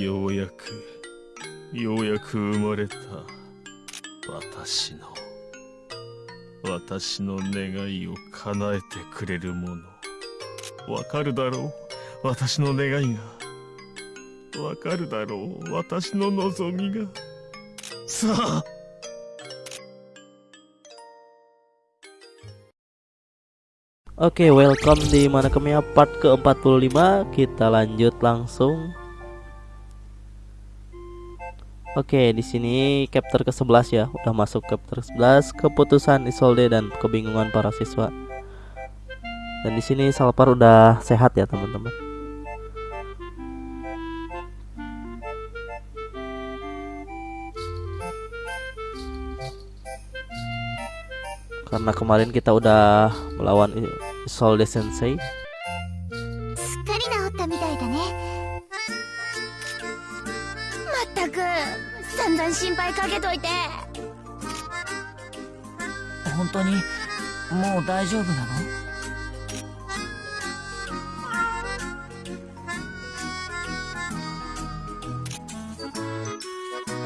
ようやくようやく生まれた私の私の願いを叶えてくれるもの。わかるだろう？私の願いが。わかるだろう？私の望みが。さあ！Oke, okay, welcome di mana kemia part ke-45. Kita lanjut langsung. Oke, di sini chapter ke-11 ya. Udah masuk chapter ke-11, keputusan Isolde dan kebingungan para siswa. Dan di sini Salpar udah sehat ya, teman-teman. Karena kemarin kita udah melawan Isolde Sensei. ったく散々心配かけといて。本当にもう大丈夫なの？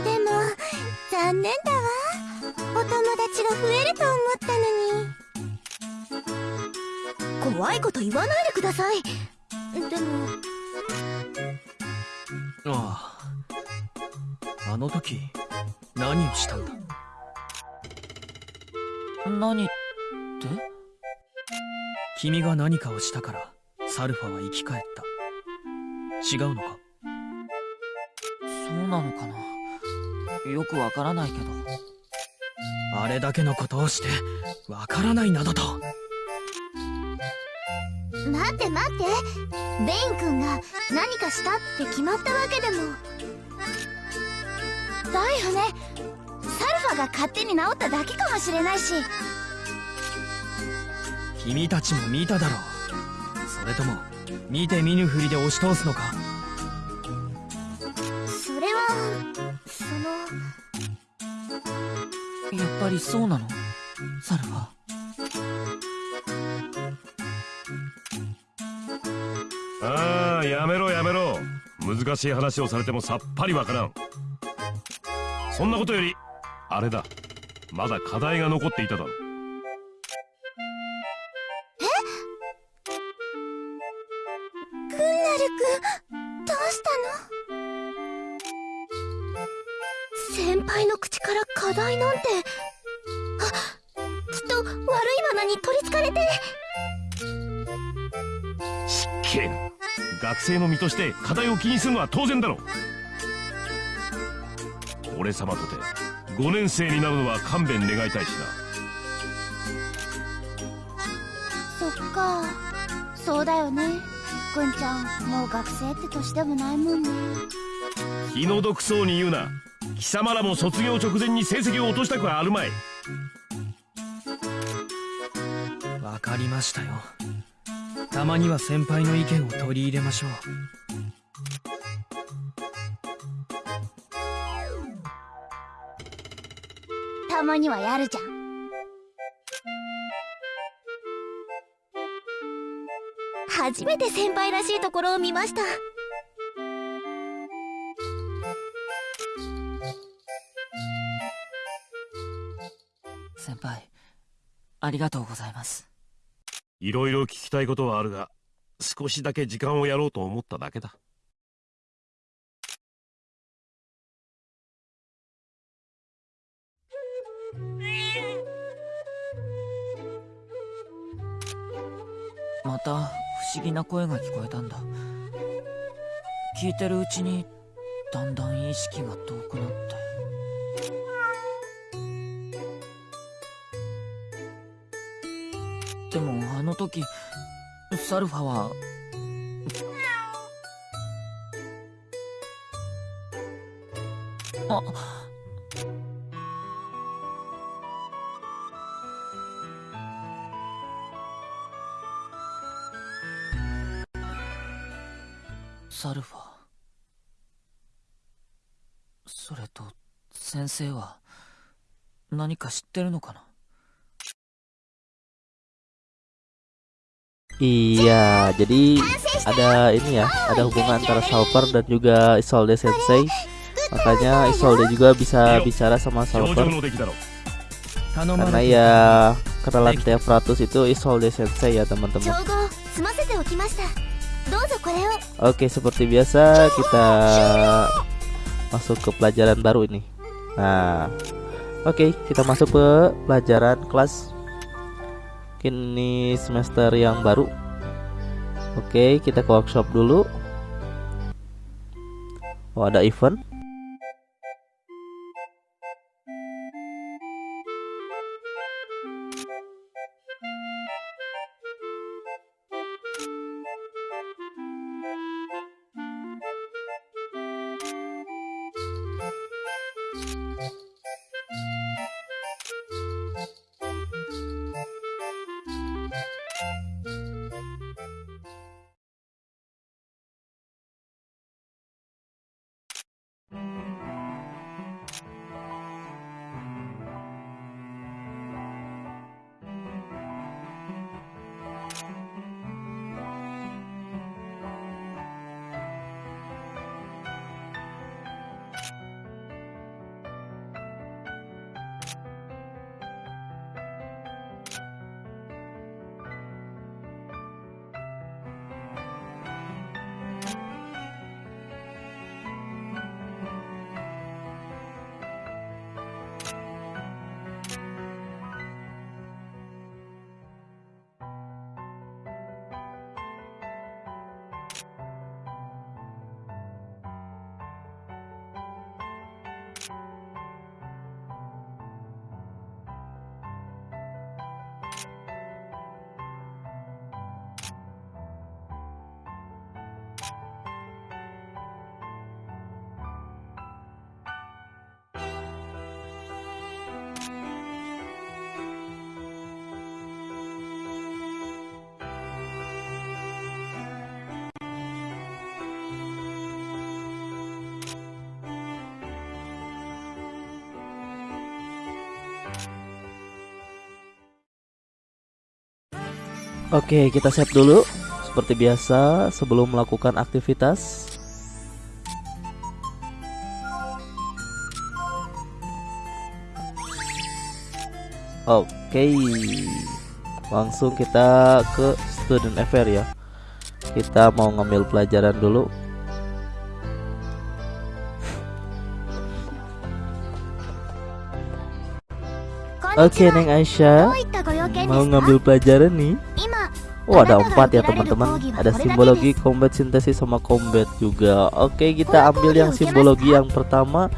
でも残念だわ。お友達が増えると思ったのに。怖いこと言わないでくださいをしたんだ？何って君が何かをしたからサルファは生き返った。違うのか？そうなのかな？よくわからないけど。あれだけのことをしてわからないなどと。待って待って。ベイン君が何かしたって決まったわけでも。だよねサルファが勝手に治っただけかもしれないし。君たちも見ただろう。それとも見て見ぬふりで押し通すのか？それはそのやっぱりそうなの？サルファああやめろやめろ。難しい話をされてもさっぱりわからん。そんなことよりあれだ。まだ課題が残っていただろ。グンナル君どうしたの？先輩の口から課題なんて。あきっと悪い罠に取りつかれて。失敬。な学生の身として課題を気にするのは当然だろう。俺様とて5年生になるのは勘弁願いたいしそっか。そうだよね。くんちゃんもう学生って年でもないもんね。な気の毒そうに言うな。貴様らも卒業直前に成績を落としたくはあるまい。わかりましたよ。たまには先輩の意見を取り入れましょうたまにはやるじゃん。初めて先輩らしいところを見ました。先輩ありがとうございます。いろいろ聞きたいことはあるが少しだけ時間をやろうと思っただけだた不思議な声が聞こえたんだ。聞いてるうちにだんだん意識が遠くなってでもあの時サルファはあっサルファそれと先生は何か知ってるのかな Iya, jadi ada ini ya, ada hubungan antara Salper dan juga Isolde Sensei. Makanya Isolde juga bisa bicara sama 表 Salper 情の出来だろう頼ま karena れて ya kenalan Teofratus itu Isolde Sensei ya 調 teman-teman. Oke, seperti biasa kita masuk ke pelajaran baru ini. Nah, oke, kita masuk ke pelajaran kelas kini semester yang baru. Oke, kita ke workshop dulu. Oh, ada event. Oke, kita save dulu. Seperti biasa, sebelum melakukan aktivitas. Oke. Langsung kita ke student affair ya. Kita mau ngambil pelajaran dulu. Oke, Neng Aisyah. Mau ngambil pelajaran nih. Oh ada empat ya teman-teman. Ada simbologi, combat, sintesis, sama combat juga. Oke kita ambil yang simbologi yang pertama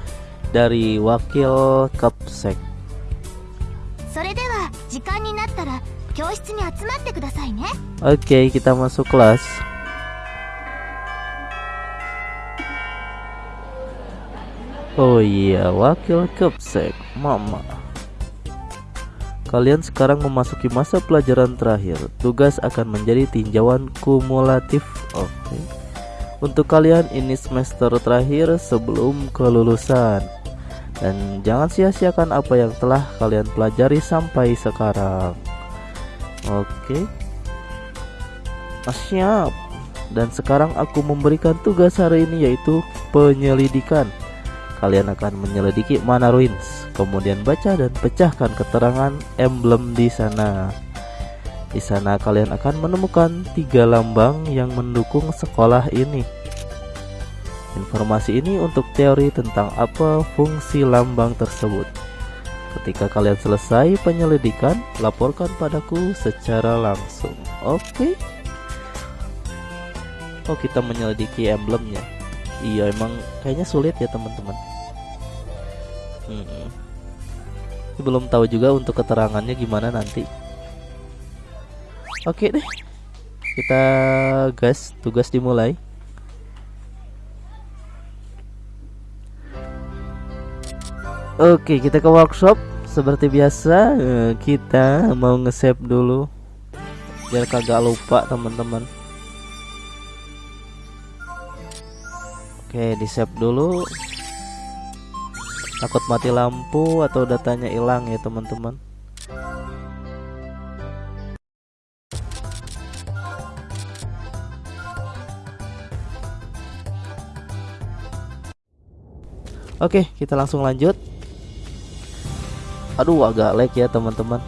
Dari wakil Kapsek. Oke kita masuk kelas. Oh iya wakil Kapsek Mama. Kalian sekarang memasuki masa pelajaran terakhir. Tugas akan menjadi tinjauan kumulatif. Oke. Untuk kalian ini semester terakhir sebelum kelulusan. Dan jangan sia-siakan apa yang telah kalian pelajari sampai sekarang. Oke. Ah, Siap Dan sekarang aku memberikan tugas hari ini yaitu penyelidikan. Kalian akan menyelidiki mana ruins, kemudian baca dan pecahkan keterangan emblem di sana. Di sana kalian akan menemukan tiga lambang yang mendukung sekolah ini. Informasi ini untuk teori tentang apa fungsi lambang tersebut. Ketika kalian selesai penyelidikan, laporkan padaku secara langsung. Oke. Oh, kita menyelidiki emblemnya. Iya, emang kayaknya sulit ya, teman-teman. Mm-mm. Belum tahu juga untuk keterangannya gimana nanti. Oke deh. Kita gas, tugas dimulai. Oke, kita ke workshop. Seperti biasa, eh, kita mau nge-save dulu biar kagak lupa teman-teman. Oke, di-save dulu takut mati lampu atau datanya hilang ya teman-teman. Oke kita langsung lanjut. Aduh agak lag ya teman-teman.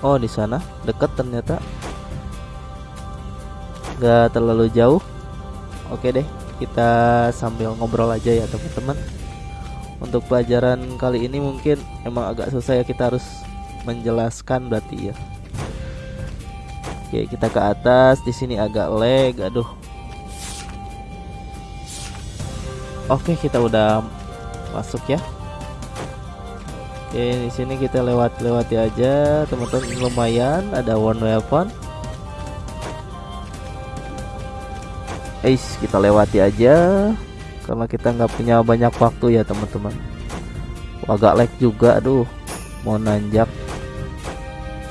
Oh di sana. Deket ternyata. Gak terlalu jauh. Oke deh kita sambil ngobrol aja ya teman-teman. Untuk pelajaran kali ini mungkin emang agak susah ya kita harus menjelaskan berarti ya. Oke, kita ke atas. Di sini agak lag. Aduh. Oke, kita udah masuk ya. Oke, di sini kita lewat-lewati aja, teman-teman. Lumayan ada one weapon. Eis, kita lewati aja karena kita nggak punya banyak waktu ya, teman-teman. Agak lag juga, aduh. Mau nanjak.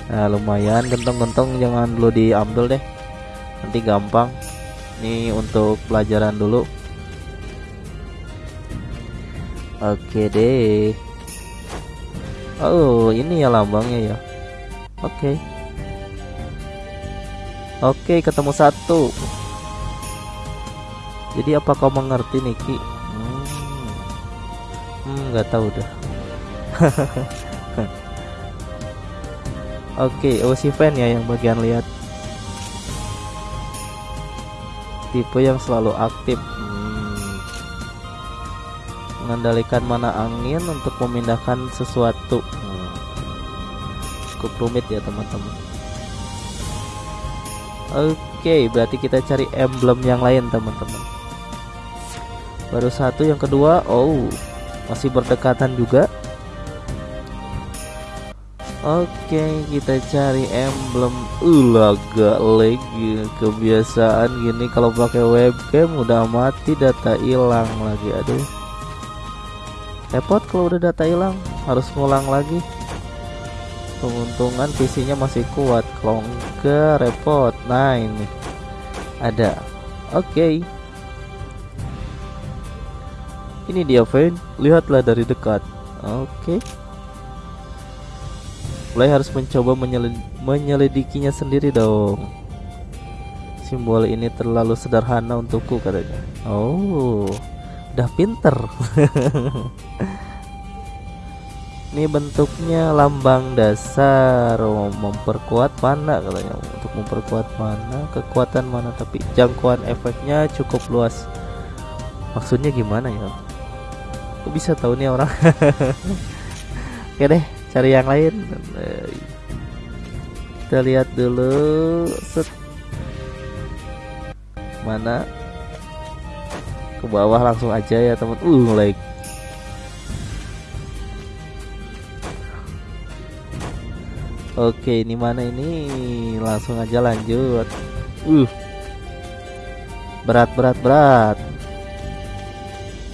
Nah, lumayan gentong-gentong jangan dulu diambil deh. Nanti gampang. Ini untuk pelajaran dulu. Oke deh. Oh, ini ya lambangnya ya. Oke. Oke, ketemu satu. Jadi apa kau mengerti Niki? Hmm, hmm nggak tahu dah. Oke, oh si fan ya yang bagian lihat. Tipe yang selalu aktif. Hmm. Mengendalikan mana angin untuk memindahkan sesuatu. Hmm. Cukup rumit ya teman-teman. Oke, berarti kita cari emblem yang lain teman-teman. Baru satu, yang kedua, oh masih berdekatan juga. Oke, kita cari emblem. Uh, agak lagi kebiasaan gini kalau pakai webcam udah mati data hilang lagi. Aduh. Repot kalau udah data hilang, harus ngulang lagi. Keuntungan PC-nya masih kuat. Kalau enggak repot. Nah, ini ada. Oke. Ini dia, Vin. Lihatlah dari dekat. Oke. Mulai harus mencoba menyelid menyelidikinya sendiri dong. Simbol ini terlalu sederhana untukku katanya. Oh udah pinter. Ini bentuknya lambang dasar. Oh, memperkuat mana katanya. Untuk memperkuat mana? Kekuatan mana? Tapi jangkauan efeknya cukup luas. Maksudnya gimana ya Kok bisa tahu nih orang? Oke deh cari yang lain. Kita lihat dulu. Set. Mana? Ke bawah langsung aja ya teman. Uh like Oke ini mana ini? Langsung aja lanjut. Uh. Berat berat berat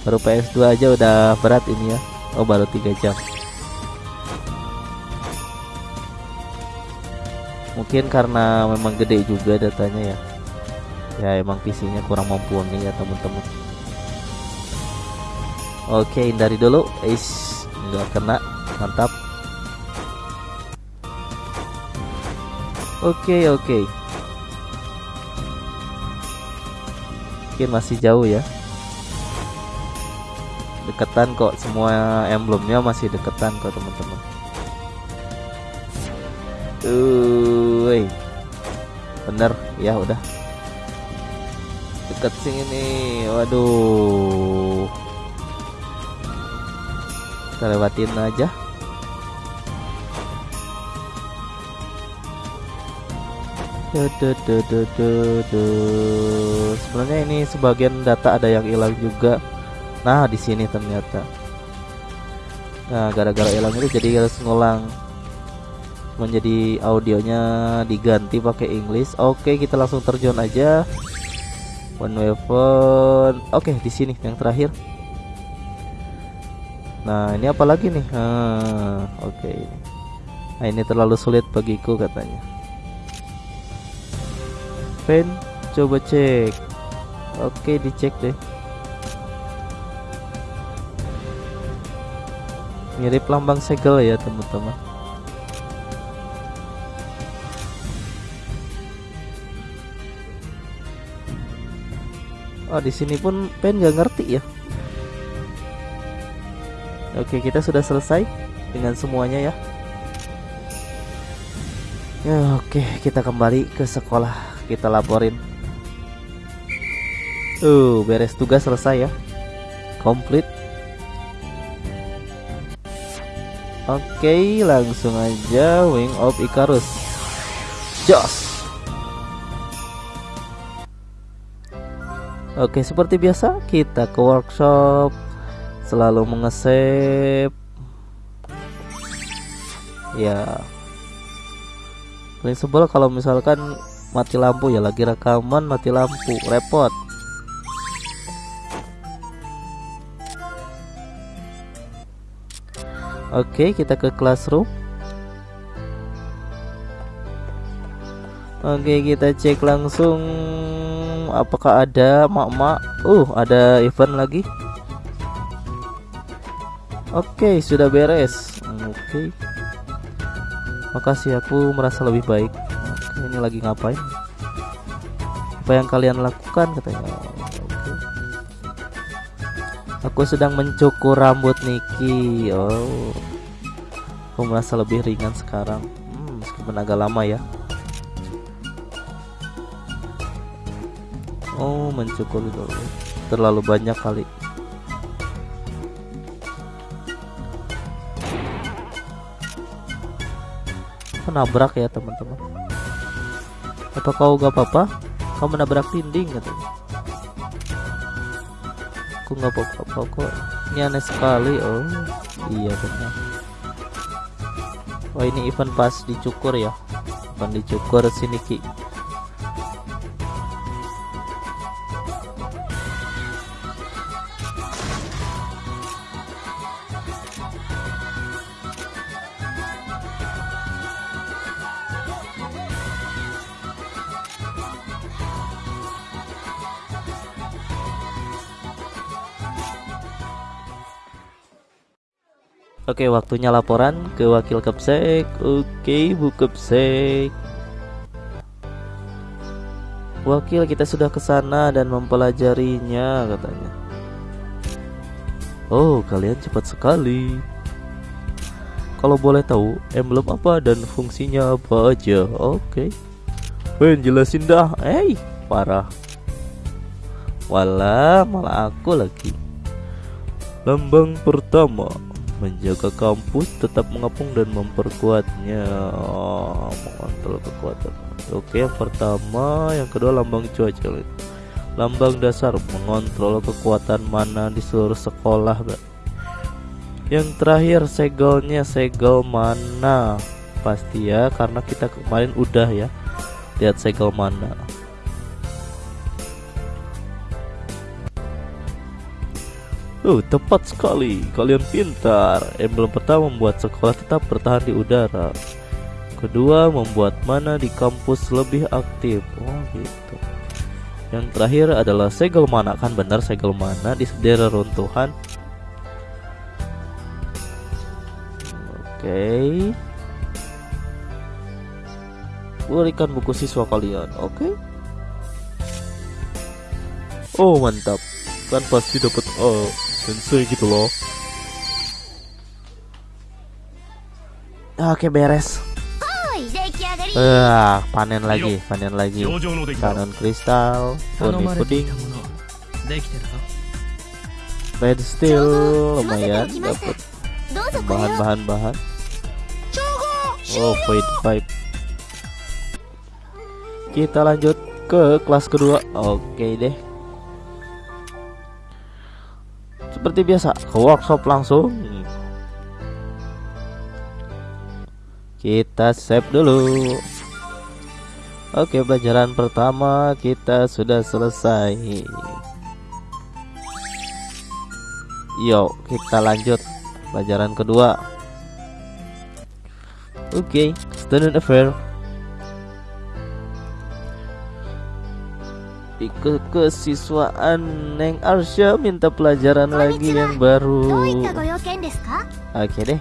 baru PS2 aja udah berat ini ya. Oh baru 3 jam. Mungkin karena memang gede juga datanya ya. Ya emang PC-nya kurang mumpuni ya teman-teman oke hindari dulu. Is nggak kena. Mantap. Oke oke. Mungkin masih jauh ya deketan kok semua emblemnya masih deketan kok teman-teman Uy. Bener, ya udah. Deket sini. Waduh. Kita lewatin aja. Sebenarnya ini sebagian data ada yang hilang juga. Nah, di sini ternyata. Nah, gara-gara hilang itu jadi harus ngulang menjadi audionya diganti pakai English. Oke, kita langsung terjun aja. One weapon. Oke, di sini yang terakhir. Nah, ini apa lagi nih? Ah, oke. Nah, ini terlalu sulit bagiku katanya. Pen, coba cek. Oke, dicek deh. Mirip lambang segel ya, teman-teman. Oh di sini pun Pen nggak ngerti ya. Oke kita sudah selesai dengan semuanya ya. Ya oke kita kembali ke sekolah kita laporin. Uh beres tugas selesai ya. Komplit. Oke langsung aja Wing of Icarus. Jos. Oke, seperti biasa kita ke workshop selalu mengesep. Ya. Paling sebel kalau misalkan mati lampu ya lagi rekaman mati lampu, repot. Oke, kita ke classroom. Oke, kita cek langsung apakah ada mak-mak. Uh, ada event lagi. Oke, sudah beres. Oke. Makasih aku merasa lebih baik. Oke, ini lagi ngapain? Apa yang kalian lakukan katanya? Aku sedang mencukur rambut Niki. Oh. Aku merasa lebih ringan sekarang. Hmm, meskipun agak lama ya. Oh, mencukur dulu. Terlalu banyak kali. Nabrak ya teman-teman. Apa kau gak apa-apa? Kau menabrak dinding katanya. Aku nggak apa-apa kok. Ini aneh sekali. Oh, iya benar. Oh ini event pas dicukur ya. Event dicukur sini ki. Oke, waktunya laporan ke wakil Kepsek. Oke, Bu Kepsek. Wakil kita sudah ke sana dan mempelajarinya katanya. Oh, kalian cepat sekali. Kalau boleh tahu, emblem apa dan fungsinya apa aja? Oke. Ben jelasin dah. Eh, parah. Walah, malah aku lagi. Lambang pertama menjaga kampus tetap mengepung dan memperkuatnya. Oh, mengontrol kekuatan. Oke yang pertama yang kedua lambang cuaca. Lambang dasar mengontrol kekuatan mana di seluruh sekolah yang terakhir segelnya. Segel mana? Pasti ya karena kita kemarin udah ya lihat segel mana Oh, tepat sekali. Kalian pintar. Emblem pertama membuat sekolah tetap bertahan di udara. Kedua, membuat mana di kampus lebih aktif. Oh, gitu. Yang terakhir adalah segel mana. Kan benar segel mana di daerah runtuhan. Oke. Okay. Berikan buku siswa kalian. Oke. Okay. Oh, mantap. Kan pasti dapat oh sensei gitu loh Oke beres Ah, panen lagi, panen lagi. Kanon kristal, puding puding. Red steel lumayan dapat bahan-bahan bahan. Oh, void pipe. Kita lanjut ke kelas kedua. Oke deh. Seperti biasa ke workshop langsung. Kita save dulu. Oke pelajaran pertama kita sudah selesai. Yuk kita lanjut pelajaran kedua. Oke student affair ke kesiswaan Neng Arsya minta pelajaran lagi yang baru. Oke deh.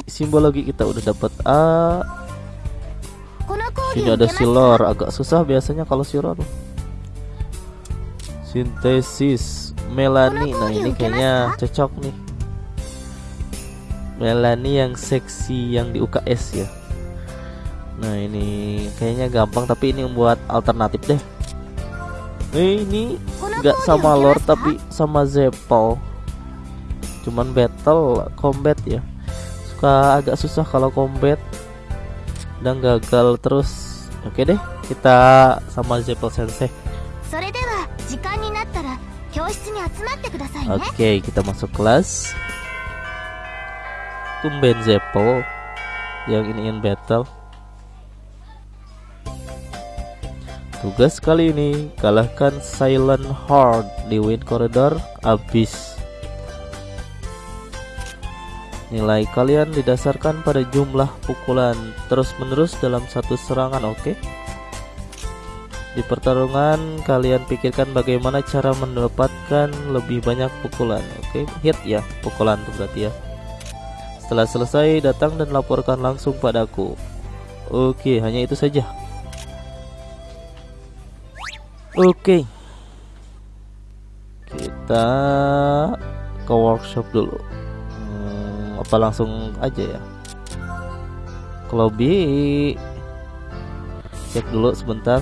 Oke, simbologi kita udah dapat A. Ini ada silor, agak susah biasanya kalau silor. Sintesis Melani. Nah, ini kayaknya cocok nih. Melani yang seksi yang di UKS ya. Nah ini kayaknya gampang tapi ini buat alternatif deh. Eh, ini nggak sama Lord tapi sama Zeppel. Cuman battle combat ya. Suka agak susah kalau combat dan gagal terus. Oke deh, kita sama Zeppel Sensei. Oke, okay, kita masuk kelas. Tumben Zeppel yang ingin battle. Tugas kali ini kalahkan Silent Horde di Wind Corridor Abyss. Nilai kalian didasarkan pada jumlah pukulan terus-menerus dalam satu serangan, oke? Di pertarungan, kalian pikirkan bagaimana cara mendapatkan lebih banyak pukulan. Oke, hit ya, pukulan itu berarti ya. Setelah selesai, datang dan laporkan langsung padaku. Oke, hanya itu saja. Oke. Kita ke workshop dulu. Hmm, apa langsung aja ya? Ke lobby. Cek dulu sebentar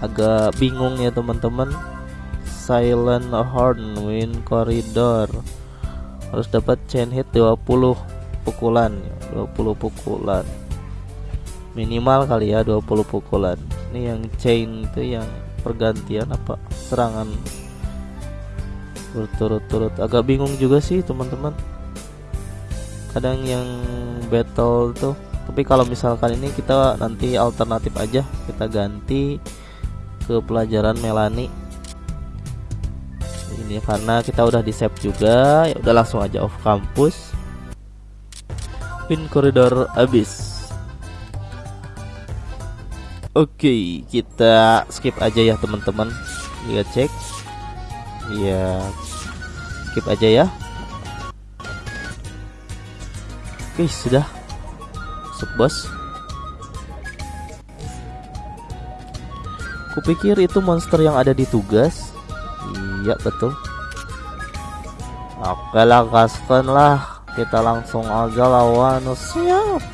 agak bingung ya teman-teman Silent Horn Wind Corridor harus dapat chain hit 20 pukulan 20 pukulan minimal kali ya 20 pukulan ini yang chain itu yang pergantian apa? Serangan berturut-turut. Agak bingung juga sih teman-teman. Kadang yang battle tuh tapi kalau misalkan ini kita nanti alternatif aja. Kita ganti ke pelajaran Melani. Ini karena kita udah di save juga. Ya udah langsung aja off kampus pin koridor habis oke kita skip aja ya teman-teman lihat cek ya skip aja ya oke sudah masuk bos Kupikir itu monster yang ada di tugas. Iya betul. Oke lah gaskan lah. Kita langsung aja lawan. Siap.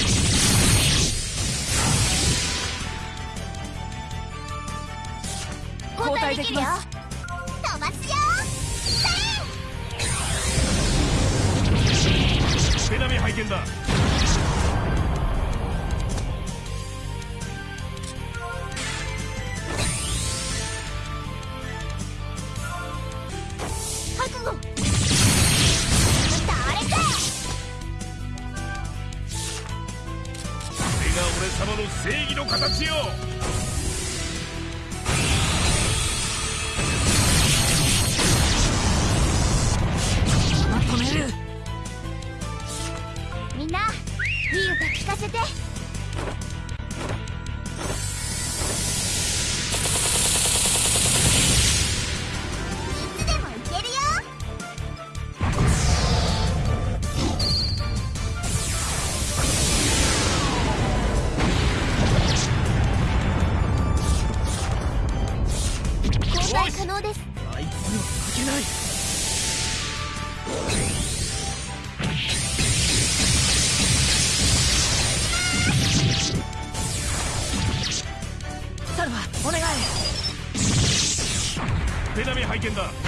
解できます飛ばすよ。ナミ拝見だ。けない。手並み拝見だ。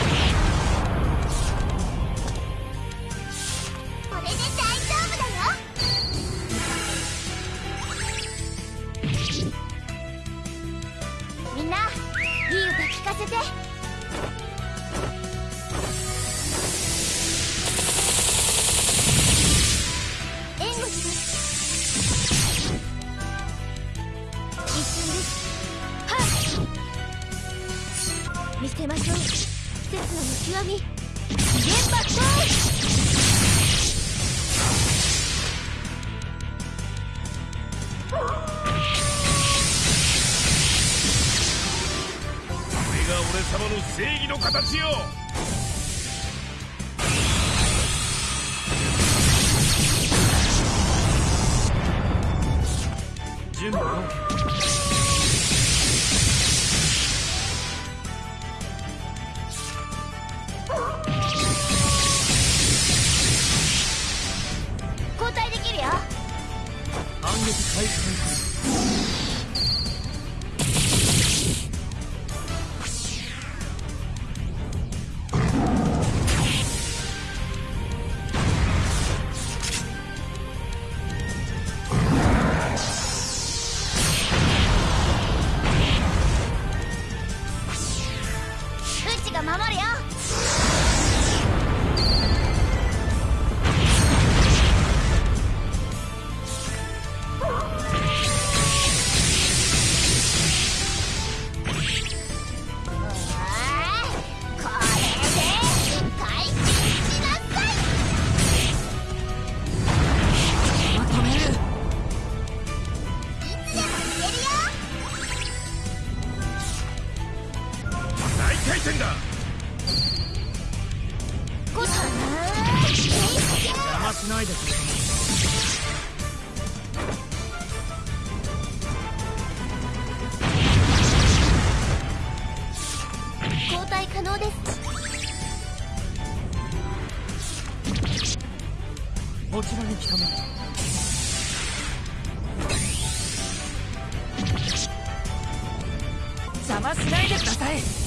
交代可能ですこちらに来たまえ邪魔しないでください。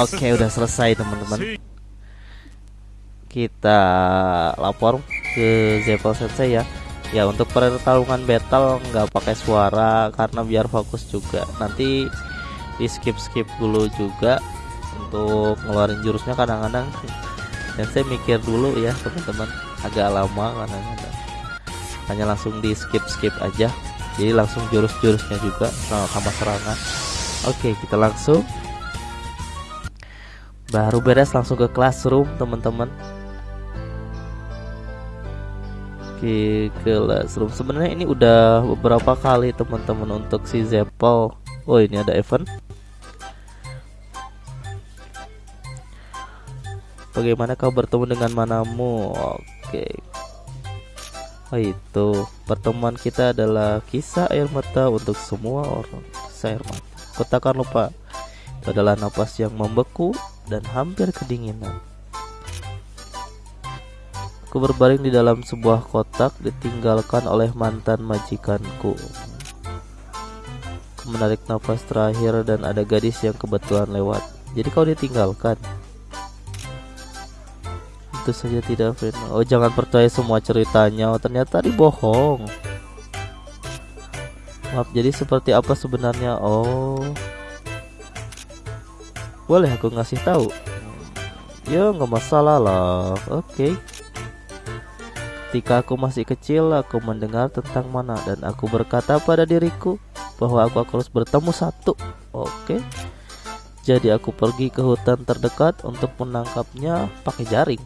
Oke udah selesai teman-teman. Kita lapor ke Zeppel Sensei ya. Ya untuk pertarungan battle nggak pakai suara karena biar fokus juga. Nanti di skip skip dulu juga Untuk ngeluarin jurusnya kadang-kadang. Sensei mikir dulu ya teman-teman. Agak lama kadang-kadang. Hanya langsung di skip skip aja. Jadi langsung jurus-jurusnya juga sama serangan. Oke kita langsung baru beres langsung ke classroom teman-teman. Ke classroom. Sebenarnya ini udah beberapa kali teman-teman untuk si Zeppel oh ini ada event. Bagaimana kau bertemu dengan manamu? Oke. Oh itu. Pertemuan kita adalah kisah air mata untuk semua orang. Kisah air mata. Lupa. Itu adalah napas yang membeku dan hampir kedinginan. Aku berbaring di dalam sebuah kotak ditinggalkan oleh mantan majikanku. Aku menarik nafas terakhir dan ada gadis yang kebetulan lewat. Jadi kau ditinggalkan. Itu saja tidak Firman. Oh jangan percaya semua ceritanya. Oh, ternyata dibohong. Maaf, jadi seperti apa sebenarnya? Oh, boleh aku ngasih tahu? Ya nggak masalah lah. Oke. Ketika aku masih kecil, aku mendengar tentang mana dan aku berkata pada diriku bahwa aku harus bertemu satu. Oke. Jadi aku pergi ke hutan terdekat untuk menangkapnya pakai jaring.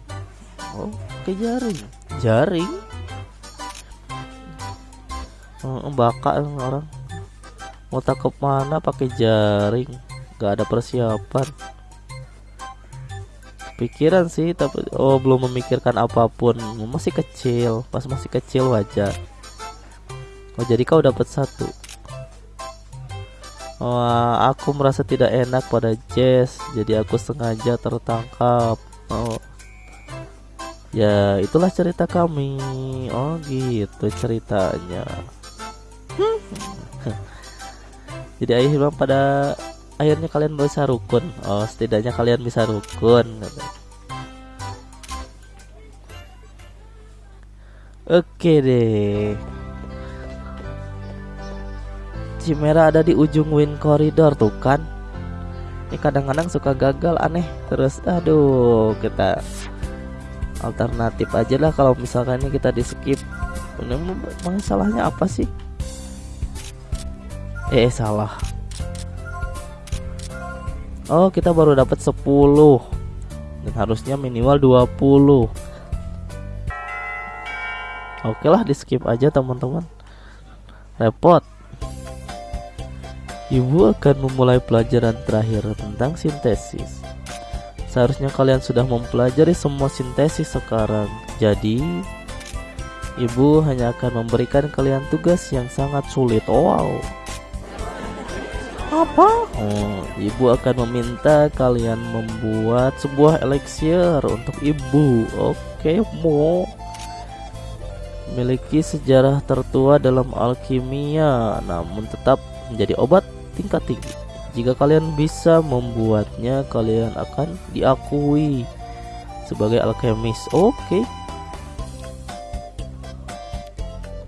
Oh, pakai jaring. Jaring? Oh, baka orang mau tangkap mana pakai jaring gak ada persiapan. Pikiran sih tapi oh belum memikirkan apa pun. Masih kecil pas masih kecil wajar. Oh jadi kau dapat satu. Oh aku merasa tidak enak pada Jess. Jadi aku sengaja tertangkap. Oh. Ya itulah cerita kami. Oh gitu ceritanya. Jadi ayah bilang pada akhirnya kalian bisa rukun oh setidaknya kalian bisa rukun Oke deh. Chimera ada di ujung wind corridor tuh kan. Ini kadang-kadang suka gagal aneh. Terus aduh kita alternatif aja lah kalau misalkan ini kita di skip. Ini masalahnya apa sih? Eh salah. Oh kita baru dapat 10 Dan harusnya minimal 20 Oke lah di skip aja teman-teman. Repot. Ibu akan memulai pelajaran terakhir tentang sintesis. Seharusnya kalian sudah mempelajari semua sintesis sekarang. Jadi Ibu hanya akan memberikan kalian tugas yang sangat sulit. Wow apa? Oh, ibu akan meminta kalian membuat sebuah elixir untuk ibu. Oke, mau memiliki sejarah tertua dalam alkimia, namun tetap menjadi obat tingkat tinggi. Jika kalian bisa membuatnya, kalian akan diakui sebagai alkemis. Oke.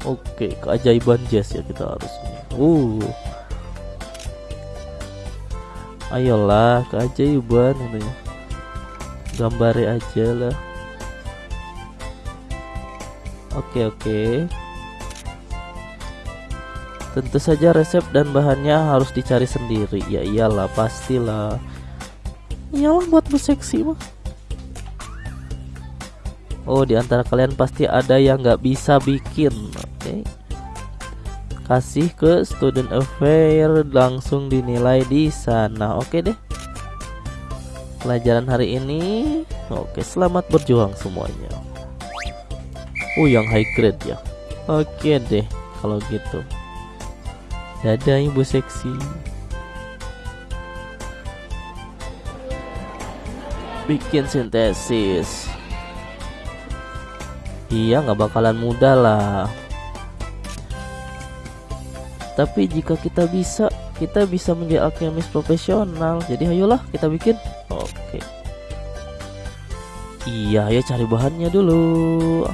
Oke, keajaiban jazz ya kita harus. Uh ayolah keajaiban katanya gambari aja lah. Oke oke. Tentu saja resep dan bahannya harus dicari sendiri. Ya iyalah pastilah. Iyalah buat bu seksi mah. Oh di antara kalian pasti ada yang nggak bisa bikin. Oke okay kasih ke student affair langsung dinilai di sana. Oke deh. Pelajaran hari ini. Oke selamat berjuang semuanya. Oh yang high grade ya? Oke deh kalau gitu. Dadah ibu seksi. Bikin sintesis. Iya nggak bakalan mudah lah tapi jika kita bisa, kita bisa menjadi alkemis profesional. Jadi ayolah kita bikin. Oke. Iya, ayo cari bahannya dulu.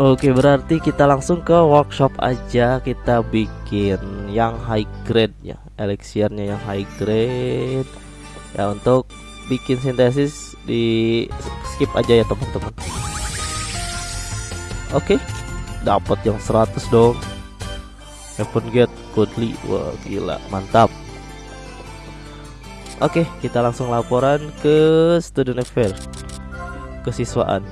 Oke, berarti kita langsung ke workshop aja. Kita bikin yang high grade ya, elixirnya yang high grade. Ya untuk bikin sintesis di skip aja ya teman-teman. Oke, okay. dapat yang 100 dong. Heaven Gate Godly, wah gila, mantap. Oke, okay, kita langsung laporan ke student affair, kesiswaan.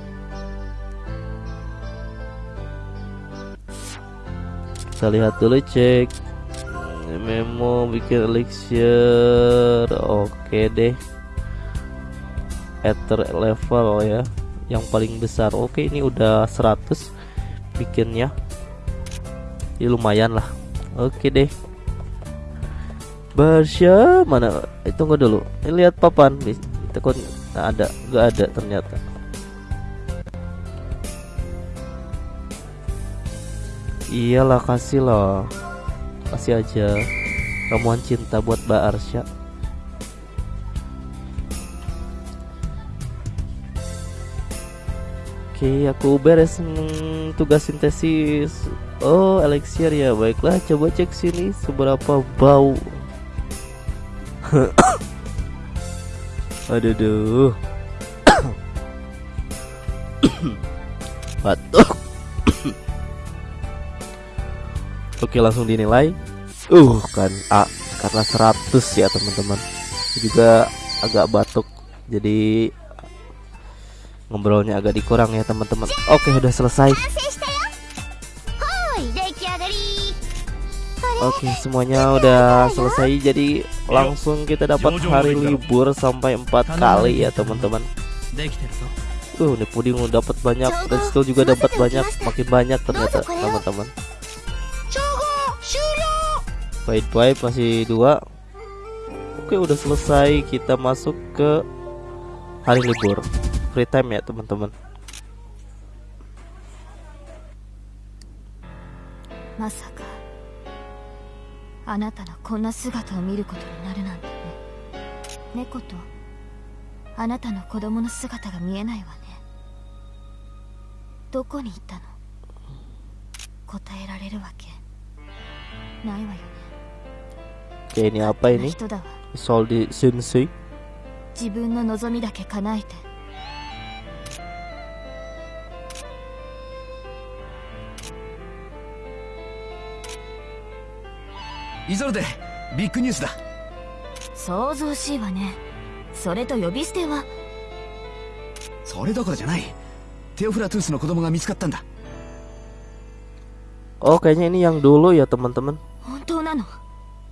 Kita lihat dulu cek memo bikin elixir oke okay deh ether level ya yang paling besar. Oke ini udah 100 bikinnya. Ya lumayan lah. Oke deh. Barsha mana? Eh, tunggu dulu. Ini lihat papan. Tekun nah, ada nggak ada ternyata. Iyalah kasih loh. Kasih aja ramuan cinta buat Mbak Arsya Oke, aku beres tugas sintesis. Oh, elixir ya. Baiklah, coba cek sini seberapa bau. Aduh, duh. Batuk. Oke, langsung dinilai. Uh, kan A karena 100 ya, teman-teman. Juga agak batuk. Jadi ngobrolnya agak dikurang ya teman-teman. Oke udah selesai. Oke semuanya udah selesai. Jadi langsung kita dapat hari libur sampai empat kali ya teman-teman. Uh, ini puding udah dapat banyak. Dan skill juga dapat banyak, makin banyak ternyata teman-teman. Baik baik. Masih dua. Oke udah selesai. Kita masuk ke hari libur free time ya teman-teman. Masaka あなたのこんな姿を見ることになるなんてね。猫とあなたの子供の姿が見えないわね。どこに行ったの？答えられるわけ？ないわよね。Oke ini apa ini? 人だわ。Isolde Sensei 自分の望みだけ叶えてイゾルデビッグニュースだ想像しいわねそれと呼び捨てはそれどころじゃないテオフラトゥースの子供が見つかったんだ Oh kayaknya ini yang dulu ya teman-teman 本当なの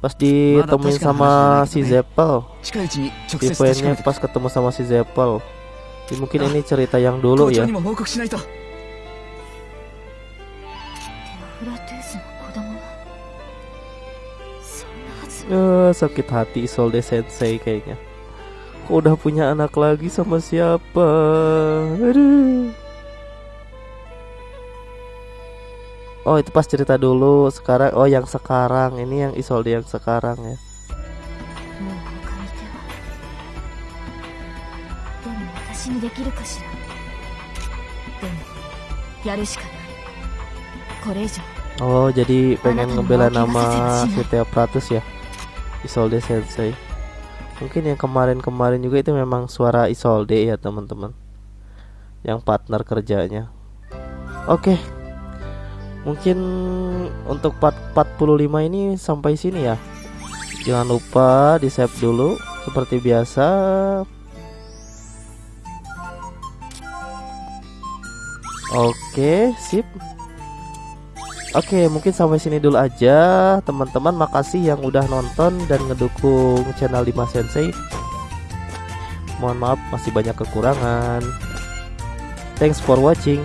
Pas ditemuin sama si Zeppel 近いうちに直 Di 接確か poinnya めて pas ketemu sama si Zeppel mungkin Ah, ini cerita yang 校 dulu 長 ya uh, sakit hati Isolde Sensei kayaknya. Kok udah punya anak lagi sama siapa? Aduh. Oh itu pas cerita dulu. Sekarang Oh yang sekarang. Ini yang Isolde yang sekarang ya. Oh jadi pengen ngebela nama Setia Pratus ya? Isolde Sensei Mungkin yang kemarin-kemarin juga itu memang suara Isolde ya teman-teman. Yang partner kerjanya. Oke. Mungkin untuk part 45 ini sampai sini ya. Jangan lupa di save dulu Seperti biasa. Oke sip Oke, mungkin sampai sini dulu aja, teman-teman. Makasih yang udah nonton dan ngedukung channel Dimas Sensei. Mohon maaf, masih banyak kekurangan. Thanks for watching.